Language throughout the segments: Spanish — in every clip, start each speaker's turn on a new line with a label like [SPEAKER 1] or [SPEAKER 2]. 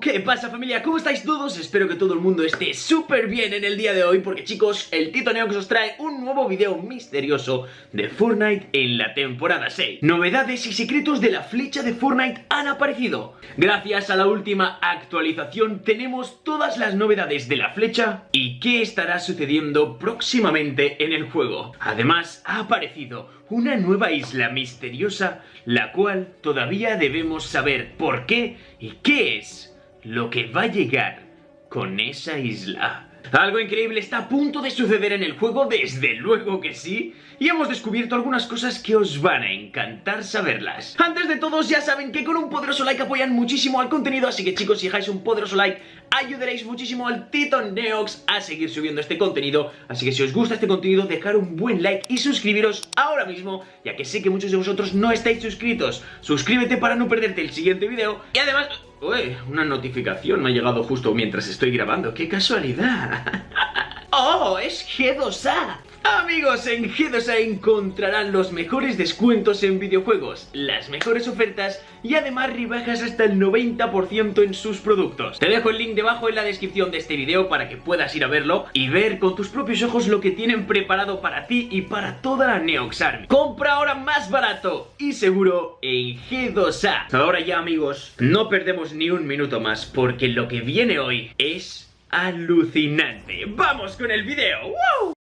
[SPEAKER 1] ¿Qué pasa familia? ¿Cómo estáis todos? Espero que todo el mundo esté súper bien en el día de hoy porque chicos, el Tito Neox os trae un nuevo video misterioso de Fortnite en la temporada 6 Novedades y secretos de la flecha de Fortnite han aparecido Gracias a la última actualización tenemos todas las novedades de la flecha y qué estará sucediendo próximamente en el juego Además ha aparecido una nueva isla misteriosa la cual todavía debemos saber por qué y qué es lo que va a llegar con esa isla. Algo increíble está a punto de suceder en el juego, desde luego que sí, y hemos descubierto algunas cosas que os van a encantar saberlas. Antes de todos ya saben que con un poderoso like apoyan muchísimo al contenido, así que chicos si dejáis un poderoso like ayudaréis muchísimo al Tito Neox a seguir subiendo este contenido, así que si os gusta este contenido dejar un buen like y suscribiros ahora mismo, ya que sé que muchos de vosotros no estáis suscritos. Suscríbete para no perderte el siguiente video y además... Uy, una notificación me ha llegado justo mientras estoy grabando. ¡Qué casualidad! ¡Oh, es G2A! Amigos, en G2A encontrarán los mejores descuentos en videojuegos, las mejores ofertas y además rebajas hasta el 90% en sus productos. Te dejo el link debajo en la descripción de este video para que puedas ir a verlo y ver con tus propios ojos lo que tienen preparado para ti y para toda la Neox Army. Compra ahora más barato y seguro en G2A. Ahora ya amigos, no perdemos ni un minuto más porque lo que viene hoy es alucinante. ¡Vamos con el video! ¡Wow!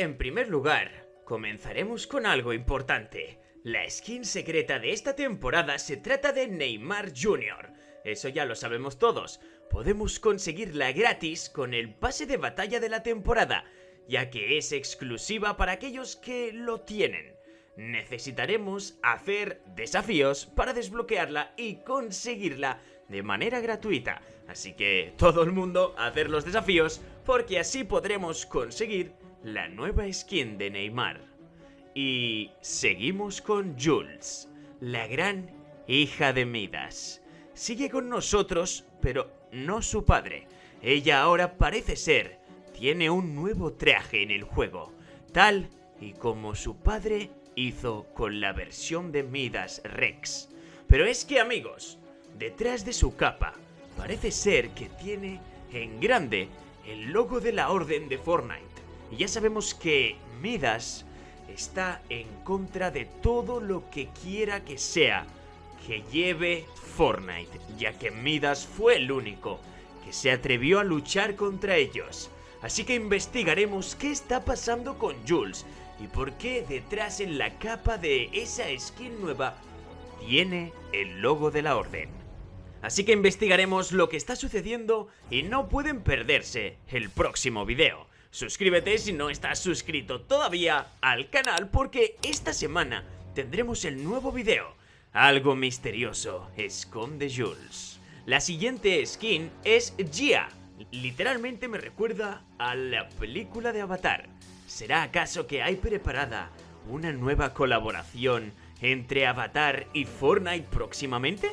[SPEAKER 2] En primer lugar, comenzaremos con algo importante. La skin secreta de esta temporada se trata de Neymar Jr. Eso ya lo sabemos todos. Podemos conseguirla gratis con el pase de batalla de la temporada, ya que es exclusiva para aquellos que lo tienen. Necesitaremos hacer desafíos para desbloquearla y conseguirla de manera gratuita. Así que todo el mundo a hacer los desafíos porque así podremos conseguir la nueva skin de Neymar. Y seguimos con Jules, la gran hija de Midas. Sigue con nosotros, pero no su padre. Ella ahora parece ser, tiene un nuevo traje en el juego, tal y como su padre hizo con la versión de Midas Rex. Pero es que amigos, detrás de su capa, parece ser que tiene en grande el logo de la Orden de Fortnite. Y ya sabemos que Midas está en contra de todo lo que quiera que sea que lleve Fortnite, ya que Midas fue el único que se atrevió a luchar contra ellos. Así que investigaremos qué está pasando con Jules y por qué detrás en la capa de esa skin nueva tiene el logo de la orden. Así que investigaremos lo que está sucediendo y no pueden perderse el próximo video. Suscríbete si no estás suscrito todavía al canal porque esta semana tendremos el nuevo video. Algo misterioso esconde Jules. La siguiente skin es Gia. Literalmente me recuerda a la película de Avatar. ¿Será acaso que hay preparada una nueva colaboración entre Avatar y Fortnite próximamente?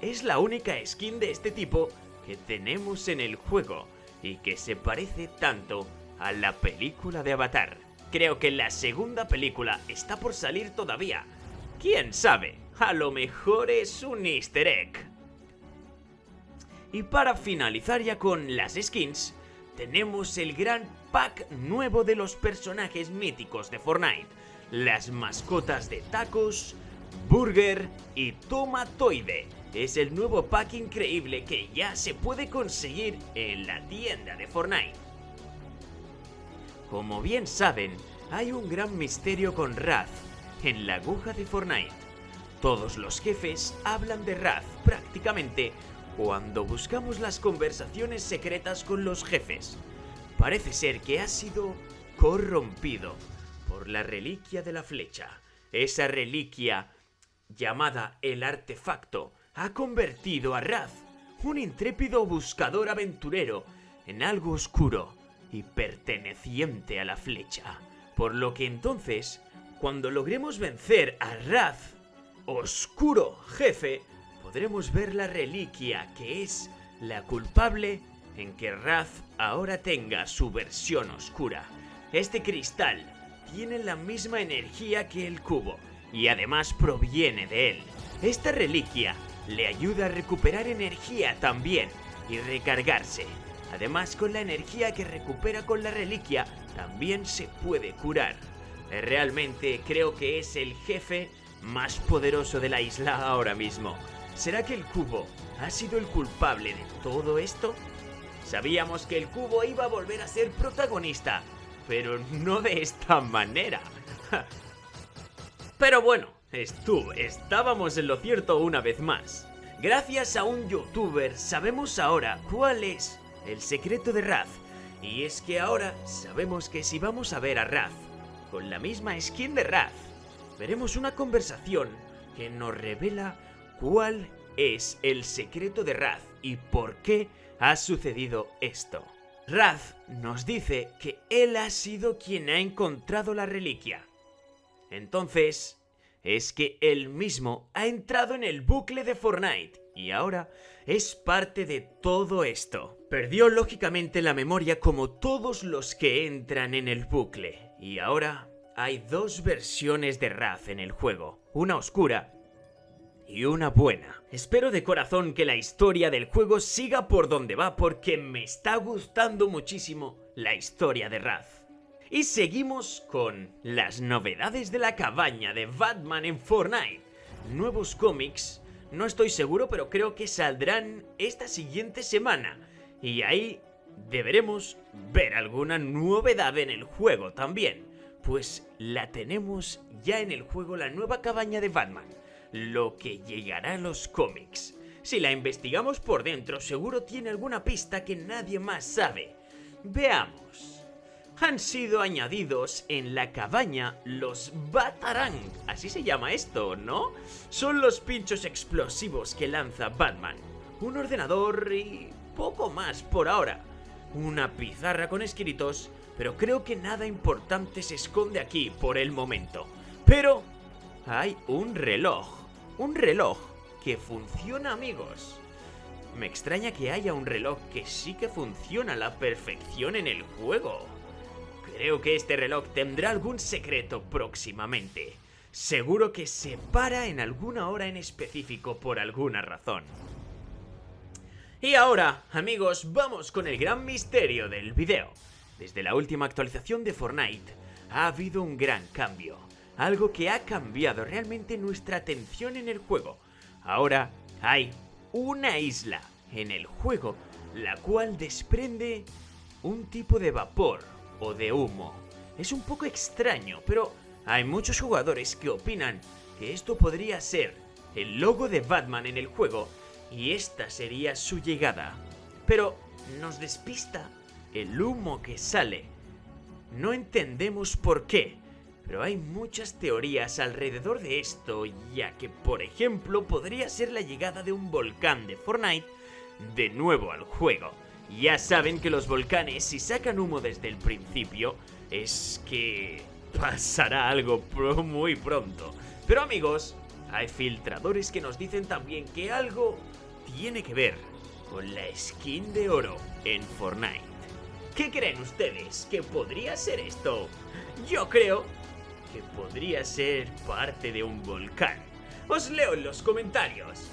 [SPEAKER 2] Es la única skin de este tipo que tenemos en el juego y que se parece tanto a la película de Avatar. Creo que la segunda película está por salir todavía. ¿Quién sabe? A lo mejor es un easter egg. Y para finalizar ya con las skins, tenemos el gran pack nuevo de los personajes míticos de Fortnite. Las mascotas de Tacos, Burger y Tomatoide. Es el nuevo pack increíble que ya se puede conseguir en la tienda de Fortnite. Como bien saben, hay un gran misterio con Raz en la aguja de Fortnite. Todos los jefes hablan de Raz prácticamente cuando buscamos las conversaciones secretas con los jefes. Parece ser que ha sido corrompido por la reliquia de la flecha. Esa reliquia, llamada el artefacto, ha convertido a Raz, un intrépido buscador aventurero, en algo oscuro y perteneciente a la flecha. Por lo que entonces, cuando logremos vencer a Raz, oscuro jefe, podremos ver la reliquia que es la culpable en que Raz ahora tenga su versión oscura. Este cristal tiene la misma energía que el cubo y además proviene de él. Esta reliquia le ayuda a recuperar energía también y recargarse. Además, con la energía que recupera con la reliquia, también se puede curar. Eh, realmente creo que es el jefe más poderoso de la isla ahora mismo. ¿Será que el cubo ha sido el culpable de todo esto? Sabíamos que el cubo iba a volver a ser protagonista, pero no de esta manera. pero bueno, estuvo, estábamos en lo cierto una vez más. Gracias a un youtuber sabemos ahora cuál es el secreto de Raz. Y es que ahora sabemos que si vamos a ver a Raz con la misma skin de Raz, veremos una conversación que nos revela cuál es el secreto de Raz y por qué ha sucedido esto. Raz nos dice que él ha sido quien ha encontrado la reliquia. Entonces, es que él mismo ha entrado en el bucle de Fortnite y ahora es parte de todo esto. Perdió lógicamente la memoria como todos los que entran en el bucle y ahora hay dos versiones de Raz en el juego, una oscura y una buena. Espero de corazón que la historia del juego siga por donde va porque me está gustando muchísimo la historia de Raz. Y seguimos con las novedades de la cabaña de Batman en Fortnite. Nuevos cómics, no estoy seguro pero creo que saldrán esta siguiente semana. Y ahí deberemos ver alguna novedad en el juego también. Pues la tenemos ya en el juego la nueva cabaña de Batman lo que llegará a los cómics. Si la investigamos por dentro, seguro tiene alguna pista que nadie más sabe. Veamos. Han sido añadidos en la cabaña los Batarang, así se llama esto, ¿no? Son los pinchos explosivos que lanza Batman. Un ordenador y poco más por ahora. Una pizarra con escritos, pero creo que nada importante se esconde aquí por el momento. Pero hay un reloj un reloj que funciona, amigos. Me extraña que haya un reloj que sí que funciona a la perfección en el juego. Creo que este reloj tendrá algún secreto próximamente. Seguro que se para en alguna hora en específico por alguna razón. Y ahora, amigos, vamos con el gran misterio del video. Desde la última actualización de Fortnite, ha habido un gran cambio algo que ha cambiado realmente nuestra atención en el juego. Ahora hay una isla en el juego la cual desprende un tipo de vapor o de humo. Es un poco extraño, pero hay muchos jugadores que opinan que esto podría ser el logo de Batman en el juego y esta sería su llegada. Pero nos despista el humo que sale. No entendemos por qué, pero hay muchas teorías alrededor de esto, ya que por ejemplo podría ser la llegada de un volcán de Fortnite de nuevo al juego. Ya saben que los volcanes si sacan humo desde el principio es que pasará algo muy pronto. Pero amigos, hay filtradores que nos dicen también que algo tiene que ver con la skin de oro en Fortnite. ¿Qué creen ustedes que podría ser esto? Yo creo que podría ser parte de un volcán. Os leo en los comentarios.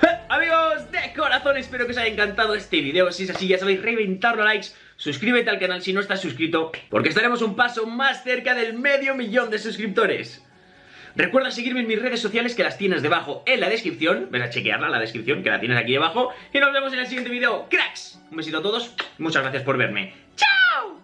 [SPEAKER 1] Amigos de corazón, espero que os haya encantado este video. Si es así, ya sabéis, reventarlo a likes. Suscríbete al canal si no estás suscrito, porque estaremos un paso más cerca del medio millón de suscriptores. Recuerda seguirme en mis redes sociales que las tienes debajo en la descripción. Ven a chequearla, la descripción, que la tienes aquí debajo. Y nos vemos en el siguiente video. ¡Cracks! Un besito a todos. Muchas gracias por verme. ¡Chao!